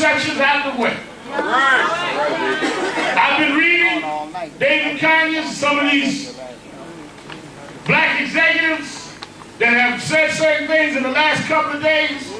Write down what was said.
misconceptions out of the way. I've been reading David Conyers, some of these black executives that have said certain things in the last couple of days.